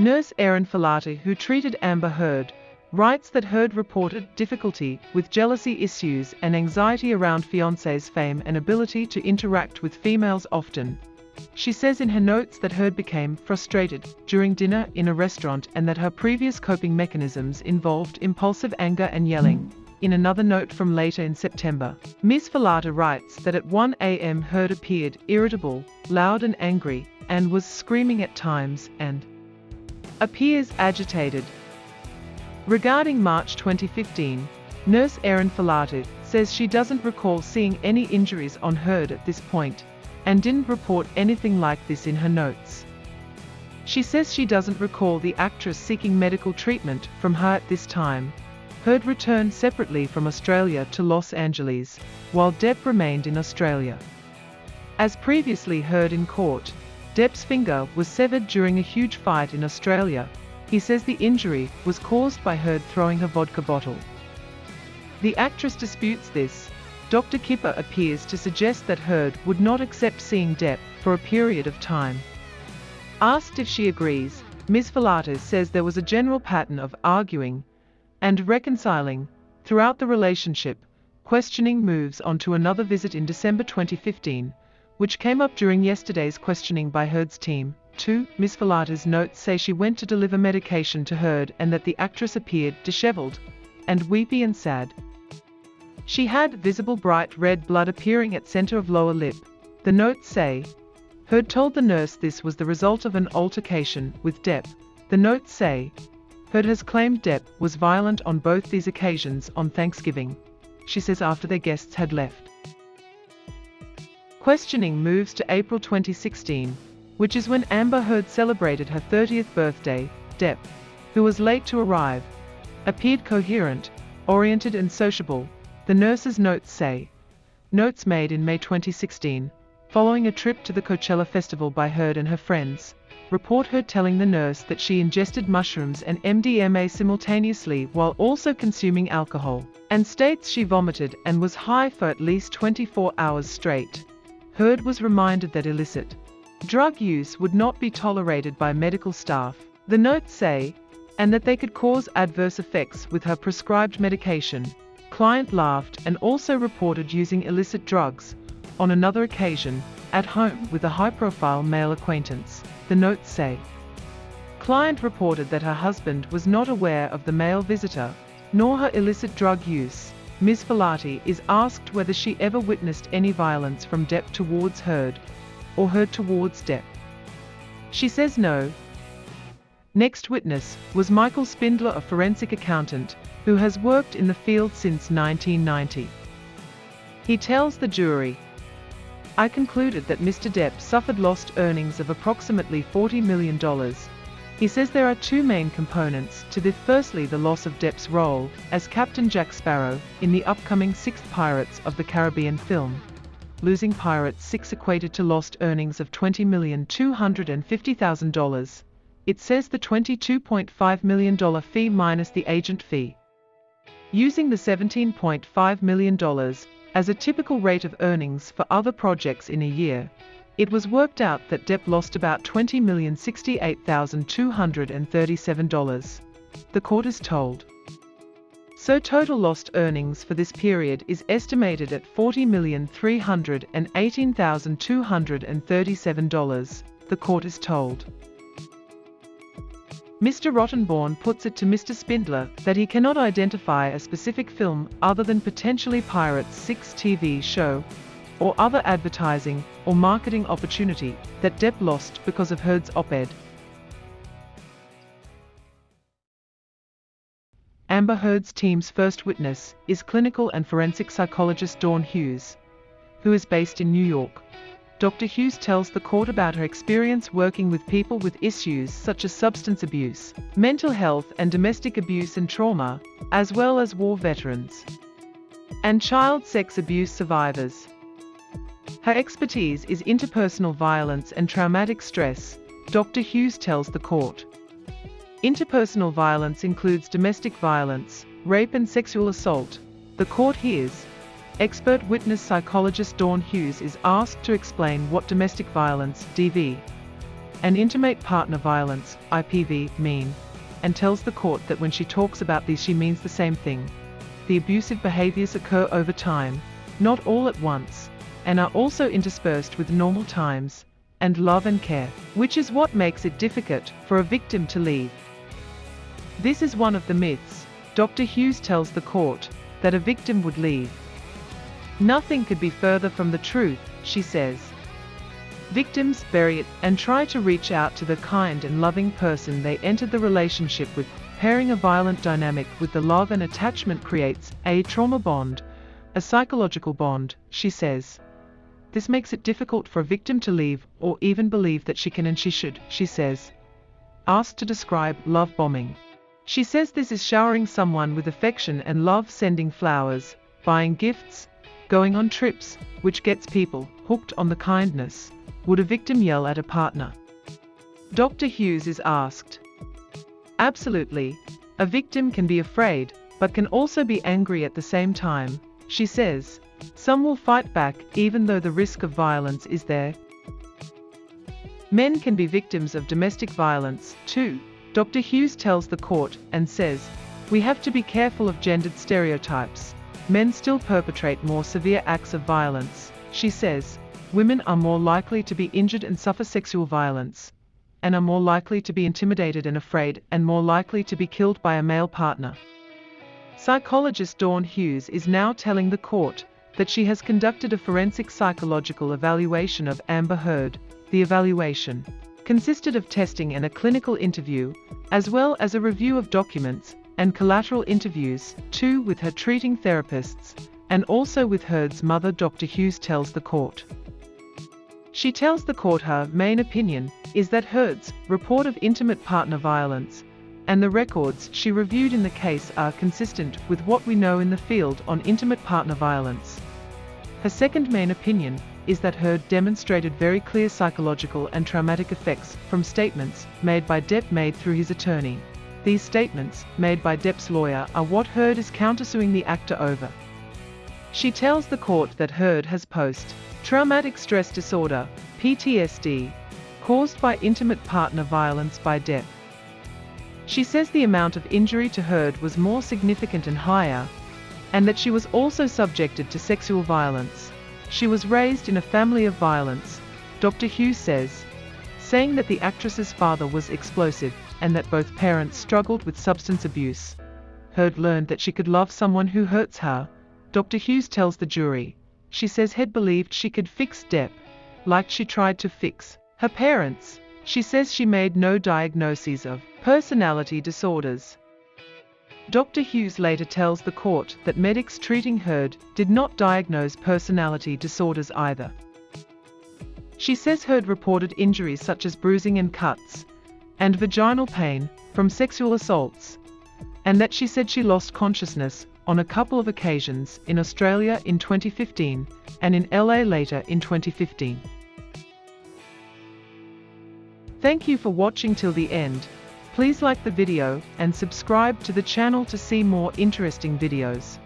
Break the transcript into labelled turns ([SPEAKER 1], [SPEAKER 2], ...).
[SPEAKER 1] Nurse Erin Falati, who treated Amber Heard, writes that Heard reported difficulty with jealousy issues and anxiety around fiance's fame and ability to interact with females often. She says in her notes that Heard became frustrated during dinner in a restaurant and that her previous coping mechanisms involved impulsive anger and yelling. In another note from later in September, Ms. Falati writes that at 1 a.m. Heard appeared irritable, loud and angry, and was screaming at times and appears agitated. Regarding March 2015, nurse Erin Falati says she doesn't recall seeing any injuries on Heard at this point and didn't report anything like this in her notes. She says she doesn't recall the actress seeking medical treatment from her at this time. Heard returned separately from Australia to Los Angeles, while Depp remained in Australia. As previously heard in court, Depp's finger was severed during a huge fight in Australia. He says the injury was caused by Heard throwing a vodka bottle. The actress disputes this. Dr. Kipper appears to suggest that Heard would not accept seeing Depp for a period of time. Asked if she agrees, Ms. Falati says there was a general pattern of arguing and reconciling throughout the relationship. Questioning moves on to another visit in December 2015, which came up during yesterday's questioning by Heard's team. 2. Ms. Falati's notes say she went to deliver medication to Heard and that the actress appeared disheveled and weepy and sad. She had visible bright red blood appearing at center of lower lip. The notes say, Heard told the nurse this was the result of an altercation with Depp. The notes say, Heard has claimed Depp was violent on both these occasions on Thanksgiving. She says after their guests had left. Questioning moves to April 2016, which is when Amber Heard celebrated her 30th birthday. Depp, who was late to arrive, appeared coherent, oriented and sociable, the nurse's notes say. Notes made in May 2016, following a trip to the Coachella Festival by Heard and her friends, report her telling the nurse that she ingested mushrooms and MDMA simultaneously while also consuming alcohol, and states she vomited and was high for at least 24 hours straight. Heard was reminded that illicit drug use would not be tolerated by medical staff, the notes say, and that they could cause adverse effects with her prescribed medication. Client laughed and also reported using illicit drugs, on another occasion, at home with a high-profile male acquaintance, the notes say. Client reported that her husband was not aware of the male visitor, nor her illicit drug use. Ms. Falati is asked whether she ever witnessed any violence from Depp towards Heard, or Heard towards Depp. She says no. Next witness was Michael Spindler, a forensic accountant, who has worked in the field since 1990. He tells the jury, I concluded that Mr. Depp suffered lost earnings of approximately $40 million, he says there are two main components to this. Firstly, the loss of Depp's role as Captain Jack Sparrow in the upcoming sixth Pirates of the Caribbean film. Losing Pirates 6 equated to lost earnings of $20,250,000. It says the $22.5 million fee minus the agent fee. Using the $17.5 million as a typical rate of earnings for other projects in a year, it was worked out that Depp lost about $20,068,237. The court is told. So total lost earnings for this period is estimated at $40,318,237, the court is told. Mr. Rottenborn puts it to Mr. Spindler that he cannot identify a specific film other than potentially Pirates 6 TV show or other advertising or marketing opportunity that Depp lost because of Heard's op-ed. Amber Heard's team's first witness is clinical and forensic psychologist Dawn Hughes, who is based in New York. Dr. Hughes tells the court about her experience working with people with issues such as substance abuse, mental health and domestic abuse and trauma, as well as war veterans and child sex abuse survivors. Her expertise is interpersonal violence and traumatic stress, Dr. Hughes tells the court. Interpersonal violence includes domestic violence, rape and sexual assault. The court hears. Expert witness psychologist Dawn Hughes is asked to explain what domestic violence, DV, and intimate partner violence, IPV, mean, and tells the court that when she talks about these she means the same thing. The abusive behaviors occur over time, not all at once, and are also interspersed with normal times, and love and care, which is what makes it difficult for a victim to leave. This is one of the myths. Dr. Hughes tells the court that a victim would leave. Nothing could be further from the truth, she says. Victims bury it and try to reach out to the kind and loving person they entered the relationship with. Pairing a violent dynamic with the love and attachment creates a trauma bond, a psychological bond, she says. This makes it difficult for a victim to leave or even believe that she can and she should, she says. Asked to describe love bombing. She says this is showering someone with affection and love sending flowers, buying gifts, going on trips, which gets people hooked on the kindness. Would a victim yell at a partner? Dr. Hughes is asked. Absolutely. A victim can be afraid, but can also be angry at the same time, she says. Some will fight back even though the risk of violence is there. Men can be victims of domestic violence, too. Dr. Hughes tells the court and says, We have to be careful of gendered stereotypes. Men still perpetrate more severe acts of violence, she says. Women are more likely to be injured and suffer sexual violence, and are more likely to be intimidated and afraid, and more likely to be killed by a male partner. Psychologist Dawn Hughes is now telling the court that she has conducted a forensic psychological evaluation of Amber Heard. The evaluation consisted of testing and a clinical interview, as well as a review of documents and collateral interviews, too with her treating therapists, and also with Heard's mother Dr. Hughes tells the court. She tells the court her main opinion is that Heard's report of intimate partner violence and the records she reviewed in the case are consistent with what we know in the field on intimate partner violence. Her second main opinion is that Heard demonstrated very clear psychological and traumatic effects from statements made by Depp made through his attorney. These statements, made by Depp's lawyer, are what Heard is countersuing the actor over. She tells the court that Heard has post-traumatic stress disorder, PTSD, caused by intimate partner violence by Depp. She says the amount of injury to Heard was more significant and higher, and that she was also subjected to sexual violence. She was raised in a family of violence, Dr. Hughes says, saying that the actress's father was explosive and that both parents struggled with substance abuse. Heard learned that she could love someone who hurts her. Dr. Hughes tells the jury. She says Heard believed she could fix Depp, like she tried to fix her parents. She says she made no diagnoses of personality disorders. Dr. Hughes later tells the court that medics treating Heard did not diagnose personality disorders either. She says Heard reported injuries such as bruising and cuts, and vaginal pain from sexual assaults, and that she said she lost consciousness on a couple of occasions in Australia in 2015 and in LA later in 2015. Thank you for watching till the end. Please like the video and subscribe to the channel to see more interesting videos.